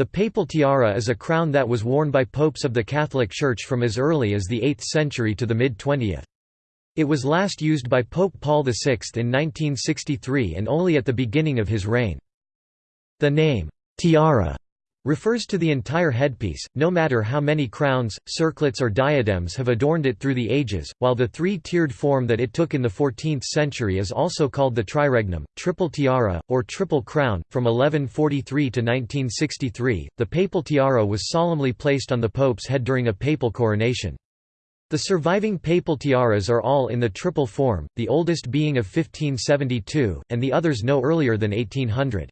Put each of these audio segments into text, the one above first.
The papal tiara is a crown that was worn by popes of the Catholic Church from as early as the 8th century to the mid-20th. It was last used by Pope Paul VI in 1963 and only at the beginning of his reign. The name, tiara, refers to the entire headpiece, no matter how many crowns, circlets or diadems have adorned it through the ages, while the three-tiered form that it took in the 14th century is also called the triregnum, triple tiara, or triple crown. From 1143 to 1963, the papal tiara was solemnly placed on the pope's head during a papal coronation. The surviving papal tiaras are all in the triple form, the oldest being of 1572, and the others no earlier than 1800.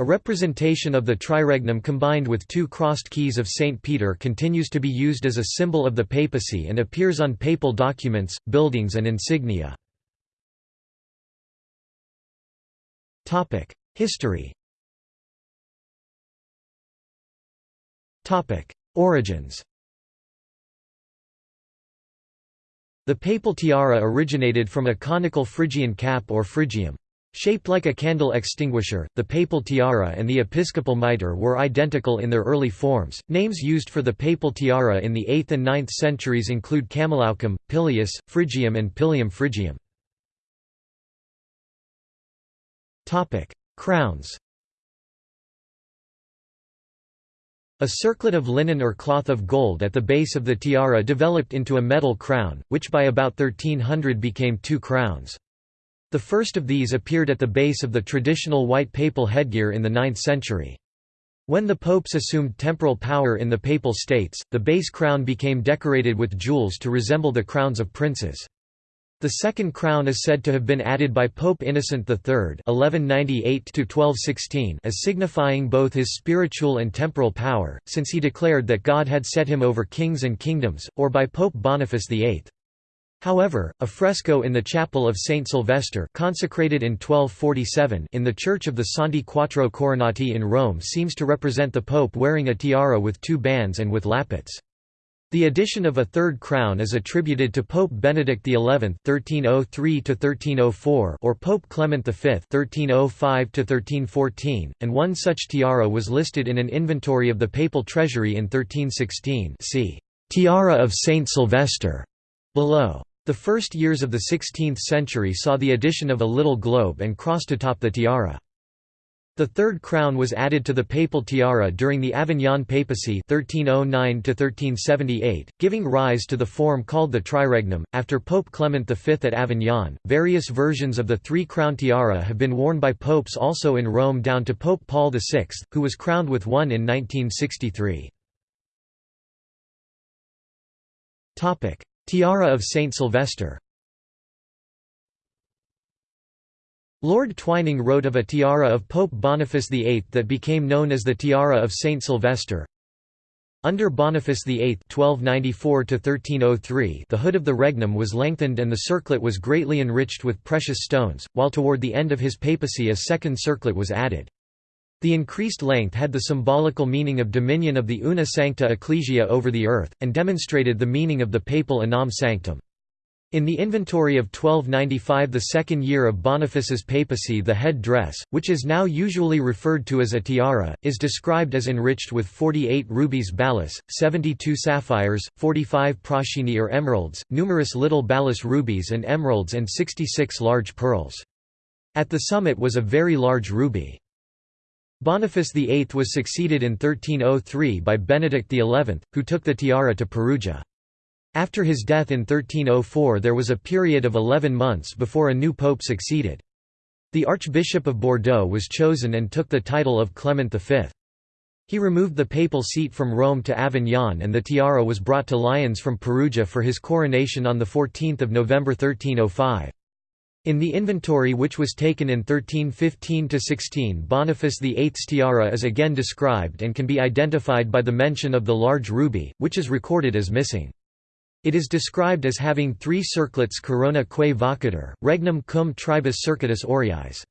A representation of the triregnum combined with two crossed keys of St. Peter continues to be used as a symbol of the papacy and appears on papal documents, buildings and insignia. History Origins The papal tiara originated from a conical Phrygian cap or phrygium. Shaped like a candle extinguisher, the papal tiara and the episcopal mitre were identical in their early forms. Names used for the papal tiara in the 8th and 9th centuries include Camelaucum, Pileus, Phrygium, and Pilium Phrygium. Topic: Crowns. A circlet of linen or cloth of gold at the base of the tiara developed into a metal crown, which by about 1300 became two crowns. The first of these appeared at the base of the traditional white papal headgear in the 9th century. When the popes assumed temporal power in the papal states, the base crown became decorated with jewels to resemble the crowns of princes. The second crown is said to have been added by Pope Innocent III (1198–1216) as signifying both his spiritual and temporal power, since he declared that God had set him over kings and kingdoms, or by Pope Boniface VIII. However, a fresco in the chapel of Saint Sylvester consecrated in 1247 in the Church of the Santi Quattro Coronati in Rome seems to represent the Pope wearing a tiara with two bands and with lappets. The addition of a third crown is attributed to Pope Benedict XI (1303–1304) or Pope Clement V (1305–1314), and one such tiara was listed in an inventory of the papal treasury in 1316. See Tiara of Saint Sylvester below. The first years of the 16th century saw the addition of a little globe and cross to top the tiara. The third crown was added to the papal tiara during the Avignon papacy 1309 giving rise to the form called the triregnum. After Pope Clement V at Avignon, various versions of the three-crown tiara have been worn by popes also in Rome down to Pope Paul VI, who was crowned with one in 1963. Tiara of Saint Sylvester Lord Twining wrote of a tiara of Pope Boniface VIII that became known as the Tiara of Saint Sylvester. Under Boniface VIII (1294–1303), the hood of the regnum was lengthened and the circlet was greatly enriched with precious stones, while toward the end of his papacy a second circlet was added. The increased length had the symbolical meaning of dominion of the una sancta ecclesia over the earth, and demonstrated the meaning of the papal Unam sanctam. In the inventory of 1295 the second year of Boniface's papacy the head dress, which is now usually referred to as a tiara, is described as enriched with 48 rubies balas, 72 sapphires, 45 prashini or emeralds, numerous little balas rubies and emeralds and 66 large pearls. At the summit was a very large ruby. Boniface VIII was succeeded in 1303 by Benedict XI, who took the tiara to Perugia. After his death in 1304 there was a period of eleven months before a new pope succeeded. The Archbishop of Bordeaux was chosen and took the title of Clement V. He removed the papal seat from Rome to Avignon and the tiara was brought to Lyons from Perugia for his coronation on 14 November 1305. In the inventory which was taken in 1315–16 Boniface VIII's tiara is again described and can be identified by the mention of the large ruby, which is recorded as missing. It is described as having three circlets corona quae vocator, regnum cum tribus circuitus aureis.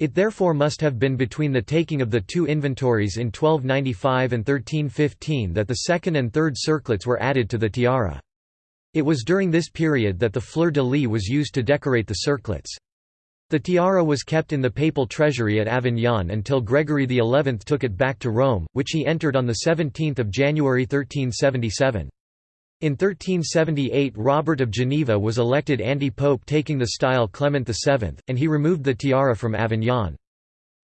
It therefore must have been between the taking of the two inventories in 1295 and 1315 that the second and third circlets were added to the tiara. It was during this period that the fleur-de-lis was used to decorate the circlets. The tiara was kept in the papal treasury at Avignon until Gregory XI took it back to Rome, which he entered on 17 January 1377. In 1378 Robert of Geneva was elected anti-pope taking the style Clement VII, and he removed the tiara from Avignon.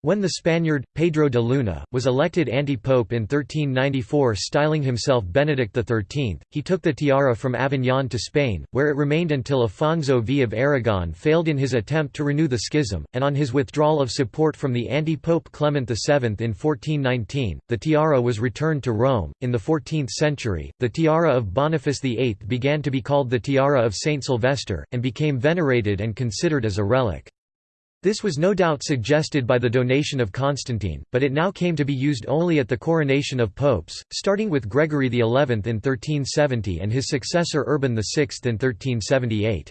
When the Spaniard, Pedro de Luna, was elected anti-pope in 1394 styling himself Benedict XIII, he took the tiara from Avignon to Spain, where it remained until Afonso V of Aragon failed in his attempt to renew the schism, and on his withdrawal of support from the anti-pope Clement VII in 1419, the tiara was returned to Rome. In the 14th century, the tiara of Boniface VIII began to be called the tiara of Saint Sylvester, and became venerated and considered as a relic. This was no doubt suggested by the donation of Constantine, but it now came to be used only at the coronation of popes, starting with Gregory XI in 1370 and his successor Urban VI in 1378.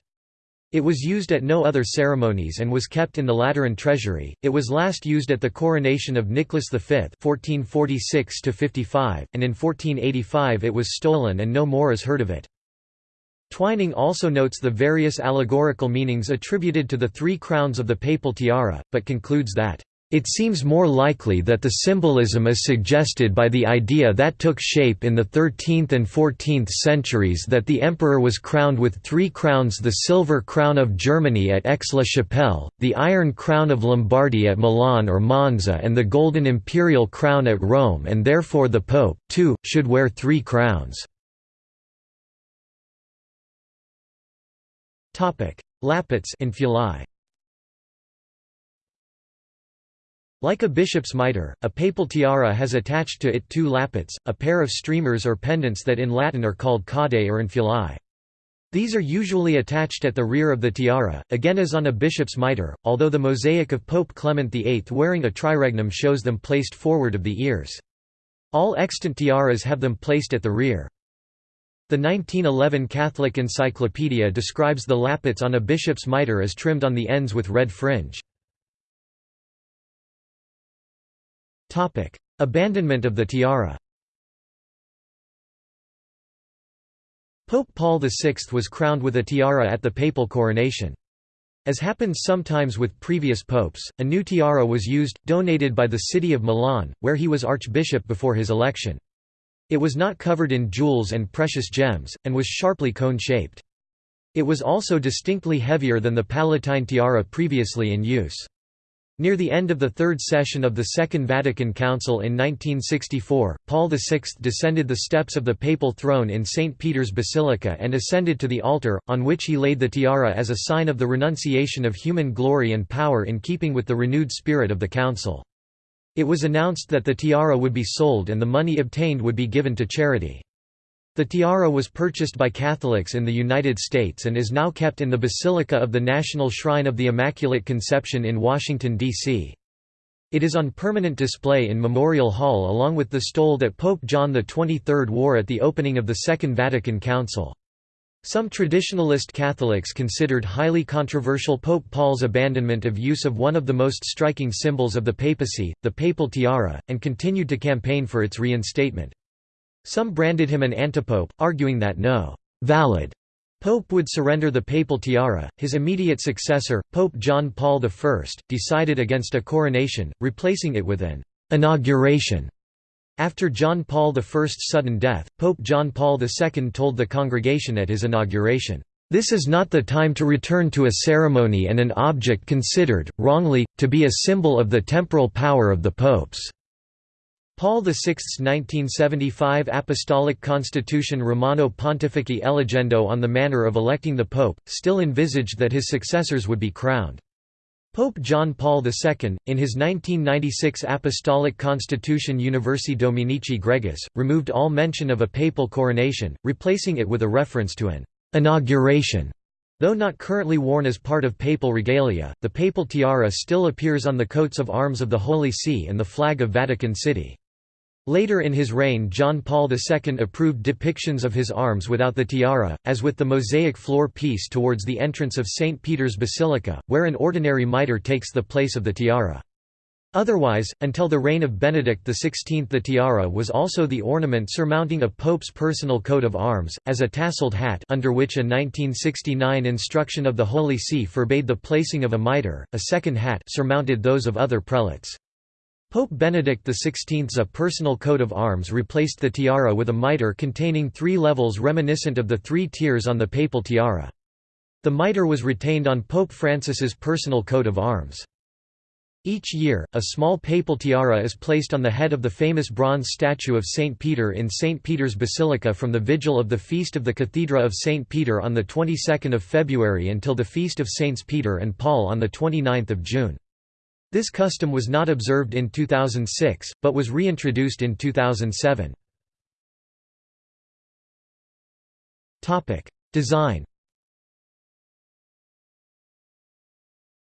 It was used at no other ceremonies and was kept in the Lateran treasury. It was last used at the coronation of Nicholas V (1446–55), and in 1485 it was stolen and no more is heard of it. Twining also notes the various allegorical meanings attributed to the three crowns of the papal tiara, but concludes that it seems more likely that the symbolism is suggested by the idea that took shape in the 13th and 14th centuries that the emperor was crowned with three crowns the silver crown of Germany at Aix-la-Chapelle, the iron crown of Lombardy at Milan or Monza and the golden imperial crown at Rome and therefore the pope, too, should wear three crowns. Topic: Lappets infuli. Like a bishop's mitre, a papal tiara has attached to it two lappets, a pair of streamers or pendants that in Latin are called caudae or infuli. These are usually attached at the rear of the tiara, again as on a bishop's mitre, although the mosaic of Pope Clement VIII wearing a triregnum shows them placed forward of the ears. All extant tiaras have them placed at the rear. The 1911 Catholic Encyclopedia describes the lappets on a bishop's mitre as trimmed on the ends with red fringe. Abandonment of the tiara Pope Paul VI was crowned with a tiara at the papal coronation. As happens sometimes with previous popes, a new tiara was used, donated by the city of Milan, where he was archbishop before his election. It was not covered in jewels and precious gems, and was sharply cone-shaped. It was also distinctly heavier than the Palatine tiara previously in use. Near the end of the third session of the Second Vatican Council in 1964, Paul VI descended the steps of the papal throne in St. Peter's Basilica and ascended to the altar, on which he laid the tiara as a sign of the renunciation of human glory and power in keeping with the renewed spirit of the Council. It was announced that the tiara would be sold and the money obtained would be given to charity. The tiara was purchased by Catholics in the United States and is now kept in the Basilica of the National Shrine of the Immaculate Conception in Washington, D.C. It is on permanent display in Memorial Hall along with the stole that Pope John XXIII wore at the opening of the Second Vatican Council. Some traditionalist Catholics considered highly controversial Pope Paul's abandonment of use of one of the most striking symbols of the papacy, the papal tiara, and continued to campaign for its reinstatement. Some branded him an antipope, arguing that no «valid» pope would surrender the papal tiara. His immediate successor, Pope John Paul I, decided against a coronation, replacing it with an «inauguration» After John Paul I's sudden death, Pope John Paul II told the congregation at his inauguration, "...this is not the time to return to a ceremony and an object considered, wrongly, to be a symbol of the temporal power of the popes." Paul VI's 1975 Apostolic Constitution Romano Pontifici Eligendo on the manner of electing the pope, still envisaged that his successors would be crowned. Pope John Paul II, in his 1996 Apostolic Constitution Universi Dominici Gregis, removed all mention of a papal coronation, replacing it with a reference to an inauguration. Though not currently worn as part of papal regalia, the papal tiara still appears on the coats of arms of the Holy See and the flag of Vatican City. Later in his reign John Paul II approved depictions of his arms without the tiara, as with the mosaic floor piece towards the entrance of St. Peter's Basilica, where an ordinary mitre takes the place of the tiara. Otherwise, until the reign of Benedict XVI the tiara was also the ornament surmounting a pope's personal coat of arms, as a tasseled hat under which a 1969 instruction of the Holy See forbade the placing of a mitre, a second hat surmounted those of other prelates. Pope Benedict XVI's a personal coat of arms replaced the tiara with a mitre containing three levels reminiscent of the three tiers on the papal tiara. The mitre was retained on Pope Francis's personal coat of arms. Each year, a small papal tiara is placed on the head of the famous bronze statue of St. Peter in St. Peter's Basilica from the vigil of the Feast of the Cathedra of St. Peter on the 22nd of February until the Feast of Saints Peter and Paul on the 29th of June. This custom was not observed in 2006, but was reintroduced in 2007. Design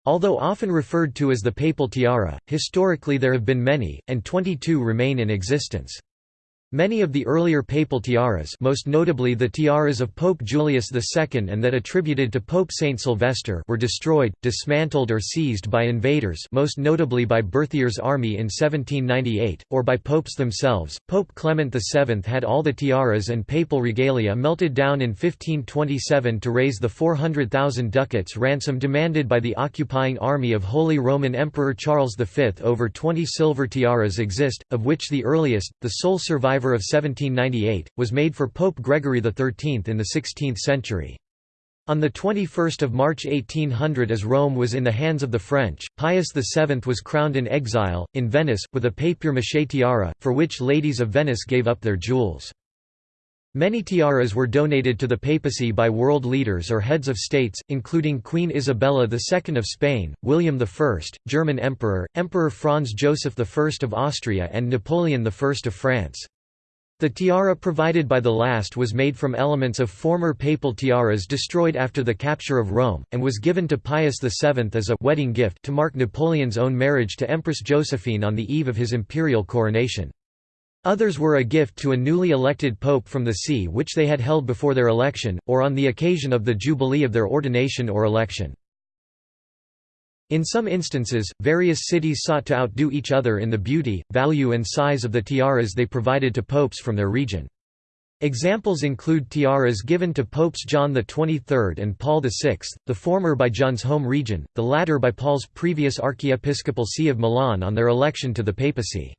Although often referred to as the papal tiara, historically there have been many, and 22 remain in existence. Many of the earlier papal tiaras most notably the tiaras of Pope Julius II and that attributed to Pope Saint Sylvester were destroyed, dismantled or seized by invaders most notably by Berthier's army in 1798, or by popes themselves. Pope Clement VII had all the tiaras and papal regalia melted down in 1527 to raise the 400,000 ducats ransom demanded by the occupying army of Holy Roman Emperor Charles V. Over 20 silver tiaras exist, of which the earliest, the sole survivor of 1798, was made for Pope Gregory XIII in the 16th century. On 21 March 1800 as Rome was in the hands of the French, Pius VII was crowned in exile, in Venice, with a papier-mâché tiara, for which ladies of Venice gave up their jewels. Many tiaras were donated to the papacy by world leaders or heads of states, including Queen Isabella II of Spain, William I, German Emperor, Emperor Franz Joseph I of Austria and Napoleon I of France. The tiara provided by the last was made from elements of former papal tiaras destroyed after the capture of Rome, and was given to Pius VII as a wedding gift to mark Napoleon's own marriage to Empress Josephine on the eve of his imperial coronation. Others were a gift to a newly elected pope from the see which they had held before their election, or on the occasion of the jubilee of their ordination or election. In some instances, various cities sought to outdo each other in the beauty, value and size of the tiaras they provided to popes from their region. Examples include tiaras given to Popes John XXIII and Paul VI, the former by John's home region, the latter by Paul's previous archiepiscopal see of Milan on their election to the papacy.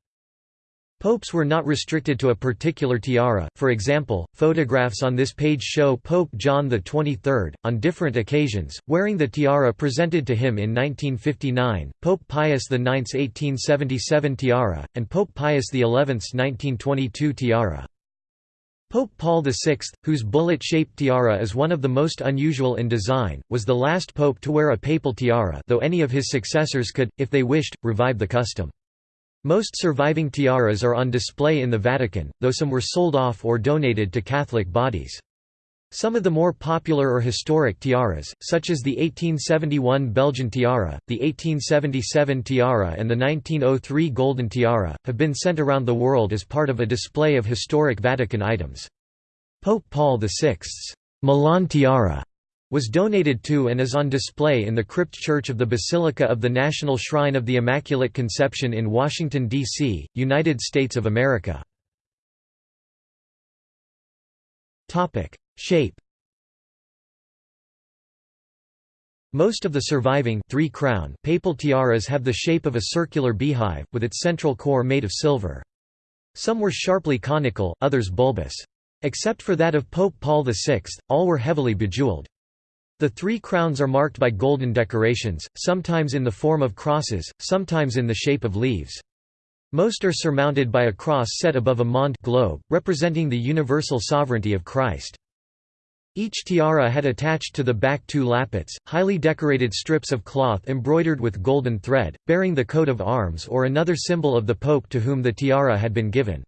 Popes were not restricted to a particular tiara, for example, photographs on this page show Pope John XXIII, on different occasions, wearing the tiara presented to him in 1959, Pope Pius IX's 1877 tiara, and Pope Pius XI's 1922 tiara. Pope Paul VI, whose bullet-shaped tiara is one of the most unusual in design, was the last pope to wear a papal tiara though any of his successors could, if they wished, revive the custom. Most surviving tiaras are on display in the Vatican, though some were sold off or donated to Catholic bodies. Some of the more popular or historic tiaras, such as the 1871 Belgian tiara, the 1877 tiara and the 1903 golden tiara, have been sent around the world as part of a display of historic Vatican items. Pope Paul VI's Milan tiara was donated to and is on display in the crypt church of the Basilica of the National Shrine of the Immaculate Conception in Washington, D.C., United States of America. Shape Most of the surviving three-crown papal tiaras have the shape of a circular beehive, with its central core made of silver. Some were sharply conical, others bulbous. Except for that of Pope Paul VI, all were heavily bejeweled. The three crowns are marked by golden decorations, sometimes in the form of crosses, sometimes in the shape of leaves. Most are surmounted by a cross set above a monde globe, representing the universal sovereignty of Christ. Each tiara had attached to the back two lappets, highly decorated strips of cloth embroidered with golden thread, bearing the coat of arms or another symbol of the pope to whom the tiara had been given.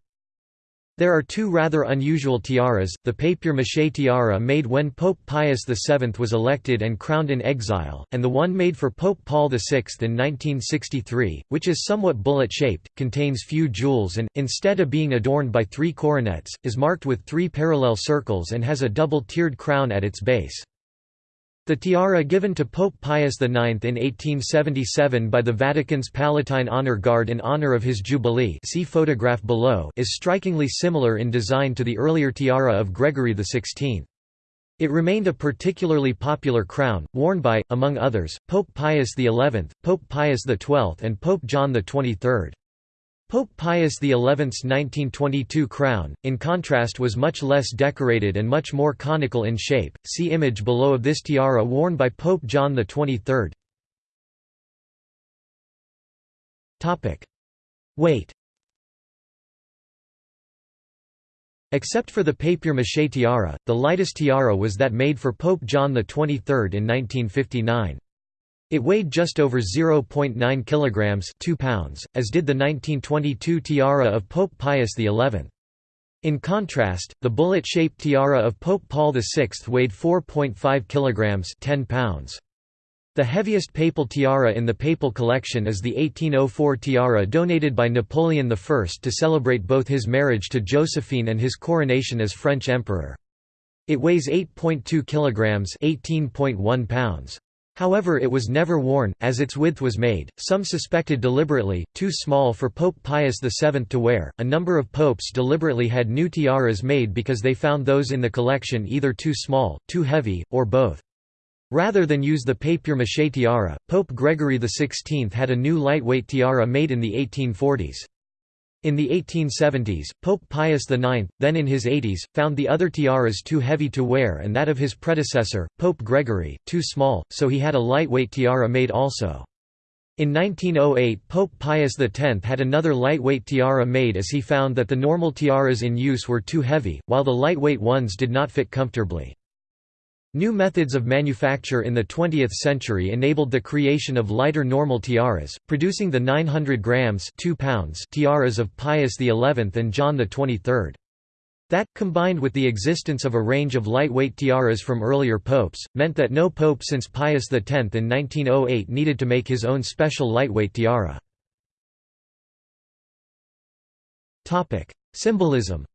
There are two rather unusual tiaras, the papier-mâché tiara made when Pope Pius VII was elected and crowned in exile, and the one made for Pope Paul VI in 1963, which is somewhat bullet-shaped, contains few jewels and, instead of being adorned by three coronets, is marked with three parallel circles and has a double-tiered crown at its base. The tiara given to Pope Pius IX in 1877 by the Vatican's Palatine Honor Guard in honor of his Jubilee see photograph below is strikingly similar in design to the earlier tiara of Gregory XVI. It remained a particularly popular crown, worn by, among others, Pope Pius XI, Pope Pius XII and Pope John XXIII. Pope Pius XI's 1922 crown, in contrast was much less decorated and much more conical in shape, see image below of this tiara worn by Pope John XXIII. Weight Except for the papier-mâché tiara, the lightest tiara was that made for Pope John XXIII in 1959. It weighed just over 0.9 kilograms, 2 pounds, as did the 1922 tiara of Pope Pius XI. In contrast, the bullet-shaped tiara of Pope Paul VI weighed 4.5 kilograms, 10 pounds. The heaviest papal tiara in the papal collection is the 1804 tiara donated by Napoleon I to celebrate both his marriage to Josephine and his coronation as French emperor. It weighs 8.2 kilograms, 18.1 pounds. However it was never worn, as its width was made, some suspected deliberately, too small for Pope Pius VII to wear. A number of popes deliberately had new tiaras made because they found those in the collection either too small, too heavy, or both. Rather than use the papier-mâché tiara, Pope Gregory XVI had a new lightweight tiara made in the 1840s. In the 1870s, Pope Pius IX, then in his 80s, found the other tiaras too heavy to wear and that of his predecessor, Pope Gregory, too small, so he had a lightweight tiara made also. In 1908 Pope Pius X had another lightweight tiara made as he found that the normal tiaras in use were too heavy, while the lightweight ones did not fit comfortably. New methods of manufacture in the 20th century enabled the creation of lighter normal tiaras, producing the 900 grams 2 pounds tiaras of Pius XI and John XXIII. That, combined with the existence of a range of lightweight tiaras from earlier popes, meant that no pope since Pius X in 1908 needed to make his own special lightweight tiara. Symbolism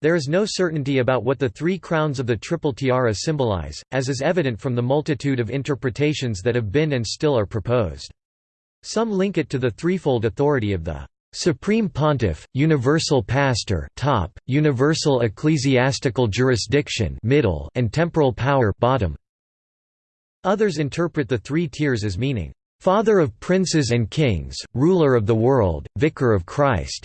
There is no certainty about what the three crowns of the triple tiara symbolize, as is evident from the multitude of interpretations that have been and still are proposed. Some link it to the threefold authority of the Supreme Pontiff, Universal Pastor top, Universal Ecclesiastical Jurisdiction middle, and Temporal Power bottom. Others interpret the three tiers as meaning, "...father of princes and kings, ruler of the world, vicar of Christ."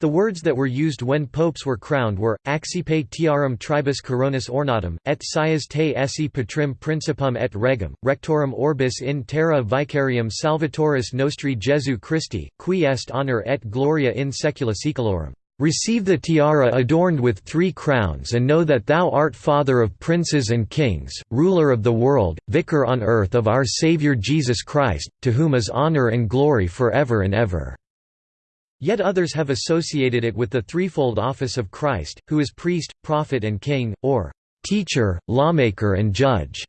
The words that were used when popes were crowned were, accipe tiarum tribus coronis ornatum, et sias te esse patrim principum et regum, rectorum orbis in terra vicarium salvatoris nostri Jesu Christi, qui est honor et gloria in saecula saeculorum. Receive the tiara adorned with three crowns and know that thou art Father of princes and kings, ruler of the world, vicar on earth of our Saviour Jesus Christ, to whom is honor and glory for ever and ever. Yet others have associated it with the threefold office of Christ, who is priest, prophet and king, or teacher, lawmaker and judge.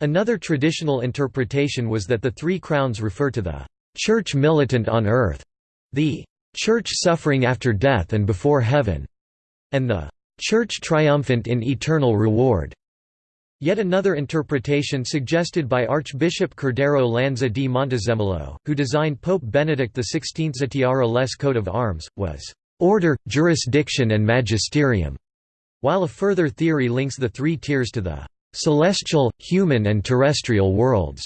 Another traditional interpretation was that the three crowns refer to the church militant on earth, the church suffering after death and before heaven, and the church triumphant in eternal reward. Yet another interpretation suggested by Archbishop Cordero Lanza di Montezemolo, who designed Pope Benedict XVI's tiara les coat of arms, was order, jurisdiction and magisterium, while a further theory links the three tiers to the celestial, human and terrestrial worlds,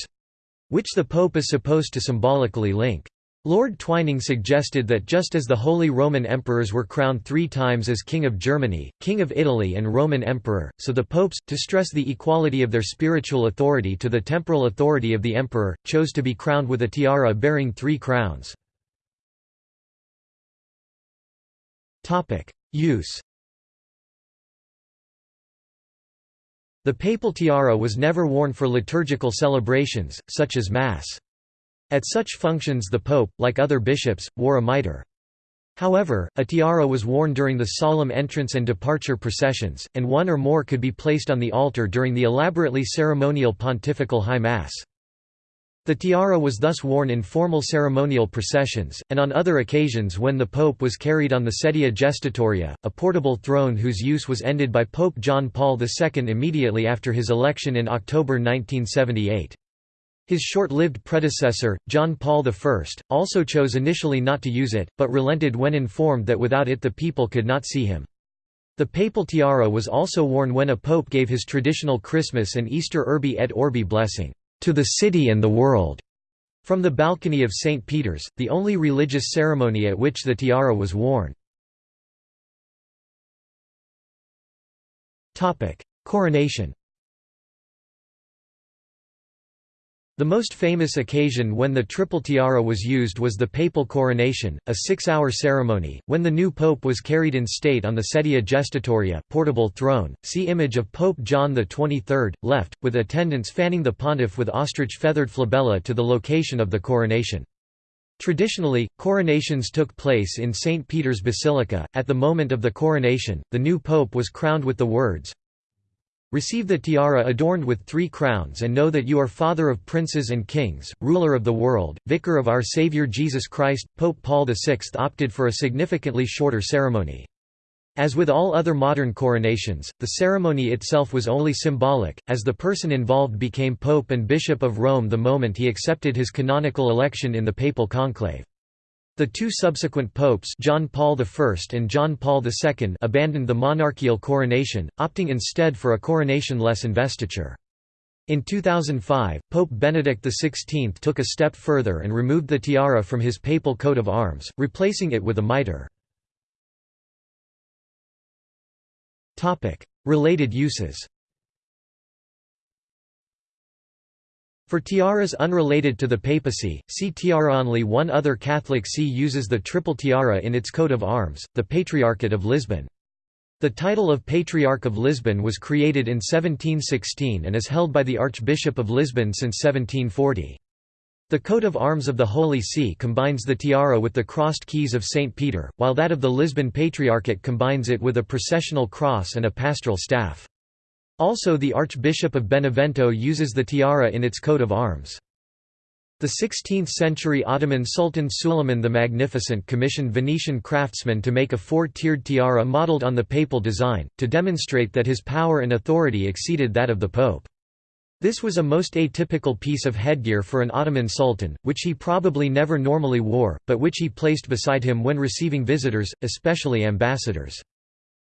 which the Pope is supposed to symbolically link. Lord Twining suggested that just as the Holy Roman Emperors were crowned three times as King of Germany, King of Italy and Roman Emperor, so the popes, to stress the equality of their spiritual authority to the temporal authority of the emperor, chose to be crowned with a tiara bearing three crowns. Use The papal tiara was never worn for liturgical celebrations, such as Mass. At such functions the pope, like other bishops, wore a mitre. However, a tiara was worn during the solemn entrance and departure processions, and one or more could be placed on the altar during the elaborately ceremonial pontifical high mass. The tiara was thus worn in formal ceremonial processions, and on other occasions when the pope was carried on the sedia gestatoria, a portable throne whose use was ended by Pope John Paul II immediately after his election in October 1978. His short-lived predecessor, John Paul I, also chose initially not to use it, but relented when informed that without it the people could not see him. The papal tiara was also worn when a pope gave his traditional Christmas and Easter Urbi et Orbi blessing to the city and the world. From the balcony of St. Peter's, the only religious ceremony at which the tiara was worn. Coronation The most famous occasion when the triple tiara was used was the papal coronation, a six-hour ceremony, when the new pope was carried in state on the sedia gestatoria portable throne. See image of Pope John XXIII, left, with attendants fanning the pontiff with ostrich-feathered flabella to the location of the coronation. Traditionally, coronations took place in St. Peter's Basilica. At the moment of the coronation, the new pope was crowned with the words, Receive the tiara adorned with three crowns and know that you are father of princes and kings, ruler of the world, vicar of our Saviour Jesus Christ. Pope Paul VI opted for a significantly shorter ceremony. As with all other modern coronations, the ceremony itself was only symbolic, as the person involved became Pope and Bishop of Rome the moment he accepted his canonical election in the papal conclave. The two subsequent popes John Paul I and John Paul II abandoned the monarchical coronation, opting instead for a coronation-less investiture. In 2005, Pope Benedict XVI took a step further and removed the tiara from his papal coat of arms, replacing it with a mitre. Related uses For tiaras unrelated to the papacy, see tiara. Only one other Catholic see uses the triple tiara in its coat of arms, the Patriarchate of Lisbon. The title of Patriarch of Lisbon was created in 1716 and is held by the Archbishop of Lisbon since 1740. The coat of arms of the Holy See combines the tiara with the crossed keys of St. Peter, while that of the Lisbon Patriarchate combines it with a processional cross and a pastoral staff. Also the Archbishop of Benevento uses the tiara in its coat of arms. The 16th-century Ottoman Sultan Suleiman the Magnificent commissioned Venetian craftsmen to make a four-tiered tiara modelled on the papal design, to demonstrate that his power and authority exceeded that of the pope. This was a most atypical piece of headgear for an Ottoman sultan, which he probably never normally wore, but which he placed beside him when receiving visitors, especially ambassadors.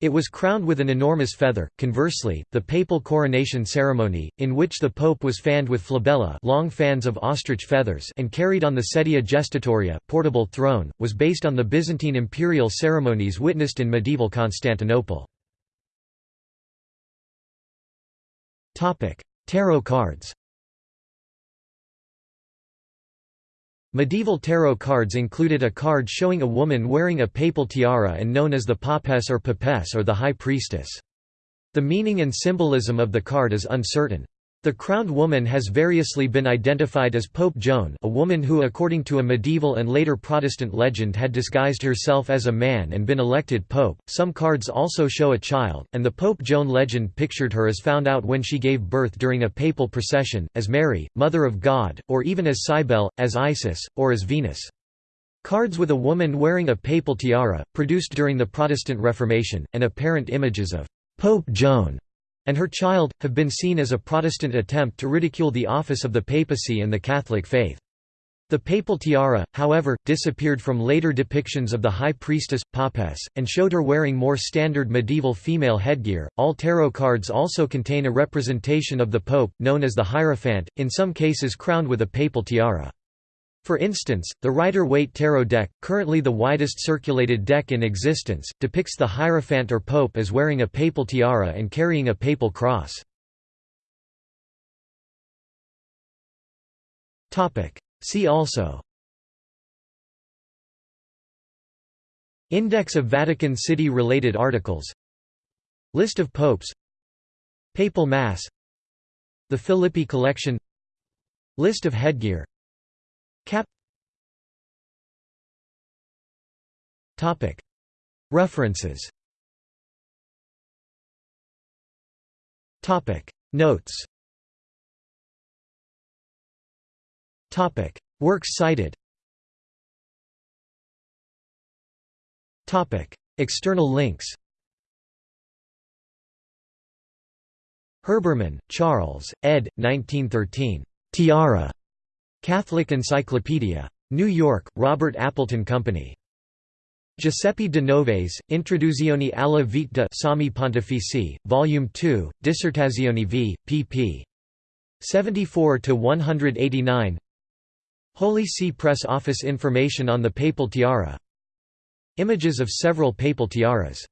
It was crowned with an enormous feather. Conversely, the papal coronation ceremony, in which the pope was fanned with flabella, long fans of ostrich feathers, and carried on the sedia gestatoria, portable throne, was based on the Byzantine imperial ceremonies witnessed in medieval Constantinople. Topic: Tarot cards. Medieval tarot cards included a card showing a woman wearing a papal tiara and known as the papess or papess or the high priestess. The meaning and symbolism of the card is uncertain. The crowned woman has variously been identified as Pope Joan a woman who according to a medieval and later Protestant legend had disguised herself as a man and been elected pope. Some cards also show a child, and the Pope Joan legend pictured her as found out when she gave birth during a papal procession, as Mary, Mother of God, or even as Cybele, as Isis, or as Venus. Cards with a woman wearing a papal tiara, produced during the Protestant Reformation, and apparent images of Pope Joan and her child, have been seen as a Protestant attempt to ridicule the office of the papacy and the Catholic faith. The papal tiara, however, disappeared from later depictions of the high priestess, papess, and showed her wearing more standard medieval female headgear. All tarot cards also contain a representation of the pope, known as the Hierophant, in some cases crowned with a papal tiara. For instance, the Rider-Waite Tarot deck, currently the widest circulated deck in existence, depicts the Hierophant or Pope as wearing a papal tiara and carrying a papal cross. See also. Index of Vatican City-related articles. List of popes. Papal Mass. The Filippi collection. List of headgear Cap. Topic. References. Topic. Notes. Works cited. External links. Herbermann, Charles, ed. 1913. Tiara. Catholic Encyclopedia. New York, Robert Appleton Company. Giuseppe de Novaes, Introduzione alla vita Sommi Pontifici, Volume 2, Dissertazioni v. pp. 74–189 Holy See Press Office information on the papal tiara Images of several papal tiaras